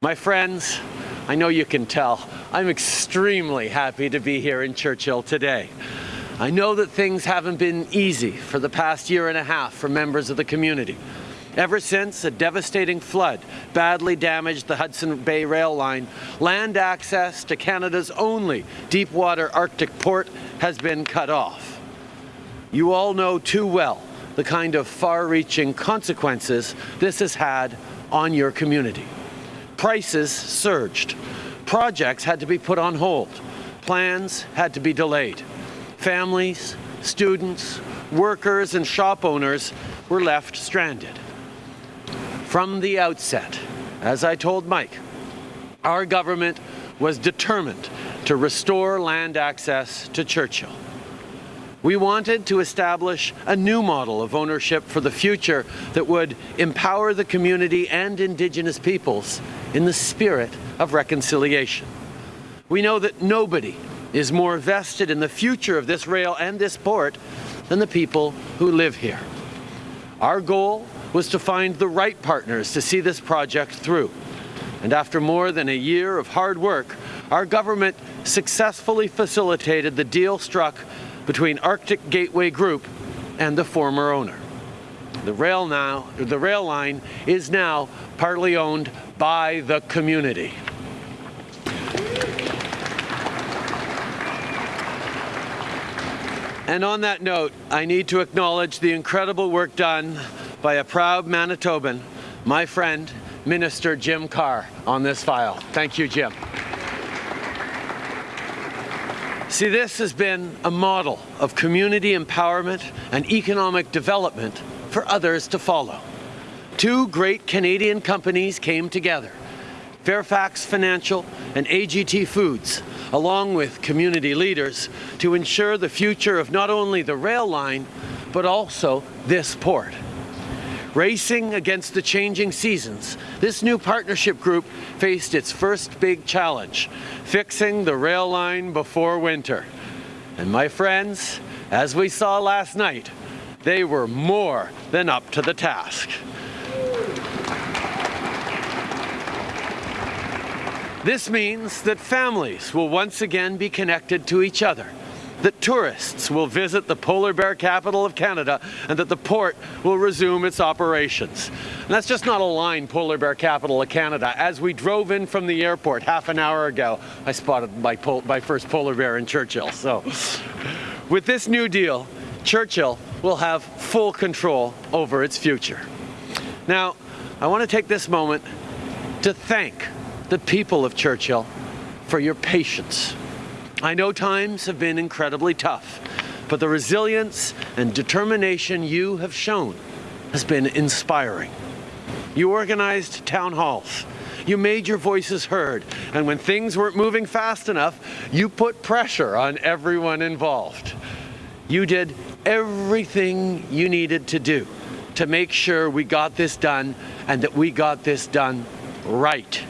My friends, I know you can tell, I'm extremely happy to be here in Churchill today. I know that things haven't been easy for the past year and a half for members of the community. Ever since a devastating flood badly damaged the Hudson Bay Rail Line, land access to Canada's only deep-water Arctic port has been cut off. You all know too well the kind of far-reaching consequences this has had on your community. Prices surged. Projects had to be put on hold. Plans had to be delayed. Families, students, workers and shop owners were left stranded. From the outset, as I told Mike, our government was determined to restore land access to Churchill. We wanted to establish a new model of ownership for the future that would empower the community and Indigenous peoples in the spirit of reconciliation. We know that nobody is more vested in the future of this rail and this port than the people who live here. Our goal was to find the right partners to see this project through. And after more than a year of hard work, our government successfully facilitated the deal struck between Arctic Gateway Group and the former owner. The rail now, the rail line is now partly owned by the community. And on that note, I need to acknowledge the incredible work done by a proud Manitoban, my friend, Minister Jim Carr, on this file. Thank you, Jim. See, this has been a model of community empowerment and economic development for others to follow. Two great Canadian companies came together, Fairfax Financial and AGT Foods, along with community leaders, to ensure the future of not only the rail line, but also this port. Racing against the changing seasons, this new partnership group faced its first big challenge, fixing the rail line before winter. And my friends, as we saw last night, they were more than up to the task. This means that families will once again be connected to each other, that tourists will visit the polar bear capital of Canada, and that the port will resume its operations. And that's just not a line, polar bear capital of Canada. As we drove in from the airport half an hour ago, I spotted my, my first polar bear in Churchill. So with this new deal, Churchill will have full control over its future. Now, I want to take this moment to thank the people of Churchill for your patience. I know times have been incredibly tough, but the resilience and determination you have shown has been inspiring. You organized town halls. You made your voices heard, and when things weren't moving fast enough, you put pressure on everyone involved. You did everything you needed to do to make sure we got this done and that we got this done right.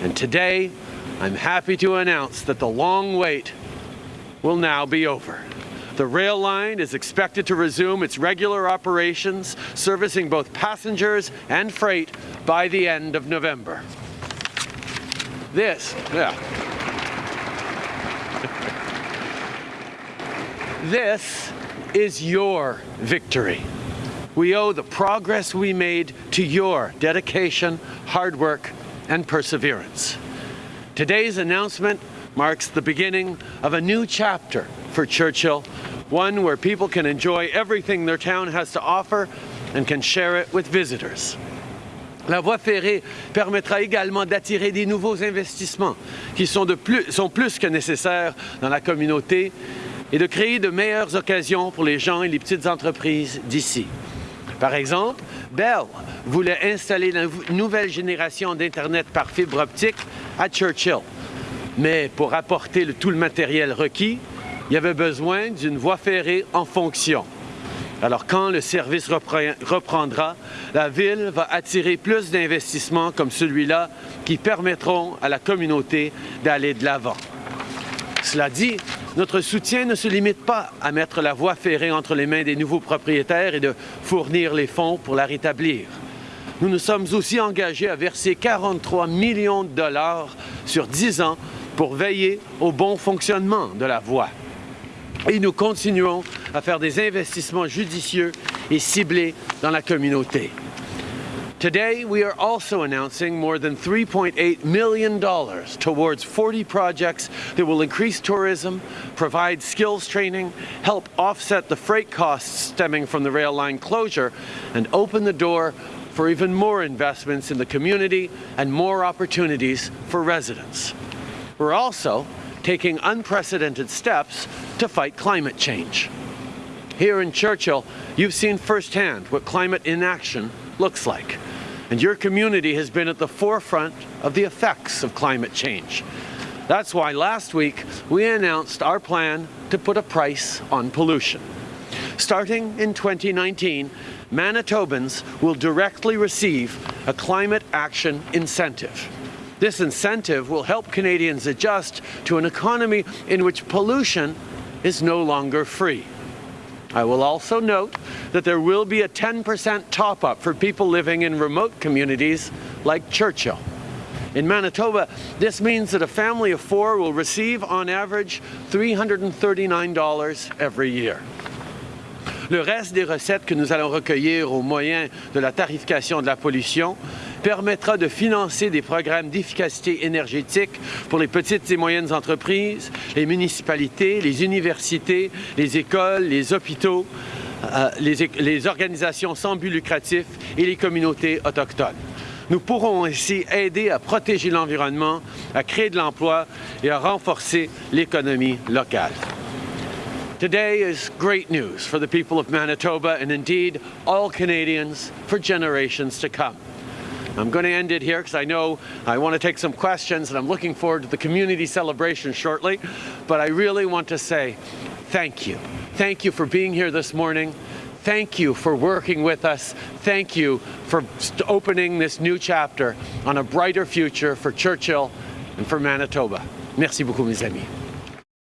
And today, I'm happy to announce that the long wait will now be over. The rail line is expected to resume its regular operations, servicing both passengers and freight by the end of November. This, yeah. this is your victory. We owe the progress we made to your dedication, hard work, and perseverance. Today's announcement marks the beginning of a new chapter for Churchill, one where people can enjoy everything their town has to offer and can share it with visitors. La voie ferrée permettra également d'attirer des nouveaux investissements qui sont, de plus, sont plus que nécessaires dans la communauté et de créer de meilleures occasions pour les gens et les petites entreprises d'ici. Par exemple, Bell voulait installer la nouvelle génération d'Internet par fibre optique à Churchill. Mais pour apporter tout le matériel requis, il y avait besoin d'une voie ferrée en fonction. Alors quand le service reprendra, la Ville va attirer plus d'investissements comme celui-là qui permettront à la communauté d'aller de l'avant. Cela dit, notre soutien ne se limite pas à mettre la voie ferrée entre les mains des nouveaux propriétaires et de fournir les fonds pour la rétablir. Nous nous sommes aussi engagés à verser 43 millions de dollars sur 10 ans pour veiller au bon fonctionnement de la voie. Et nous continuons à faire des investissements judicieux et ciblés dans la communauté. Today, we are also announcing more than $3.8 million towards 40 projects that will increase tourism, provide skills training, help offset the freight costs stemming from the rail line closure, and open the door for even more investments in the community and more opportunities for residents. We're also taking unprecedented steps to fight climate change. Here in Churchill, you've seen firsthand what climate inaction looks like and your community has been at the forefront of the effects of climate change. That's why last week we announced our plan to put a price on pollution. Starting in 2019, Manitobans will directly receive a climate action incentive. This incentive will help Canadians adjust to an economy in which pollution is no longer free. I will also note that there will be a 10% top-up for people living in remote communities like Churchill. In Manitoba, this means that a family of four will receive on average $339 every year. Le reste des recettes que nous allons recueillir au moyen de la tarification de la pollution permettra de financer des programmes d'efficacité énergétique pour les petites et moyennes entreprises, les municipalités, les universités, les écoles, les hôpitaux, euh, les, les organisations sans but lucratif et les communautés autochtones. Nous pourrons ainsi aider à protéger l'environnement, à créer de l'emploi et à renforcer l'économie locale. Today is great news for the people of Manitoba and indeed all Canadians for generations to come. I'm going to end it here because I know I want to take some questions and I'm looking forward to the community celebration shortly. But I really want to say thank you. Thank you for being here this morning. Thank you for working with us. Thank you for opening this new chapter on a brighter future for Churchill and for Manitoba. Merci beaucoup, mes amis.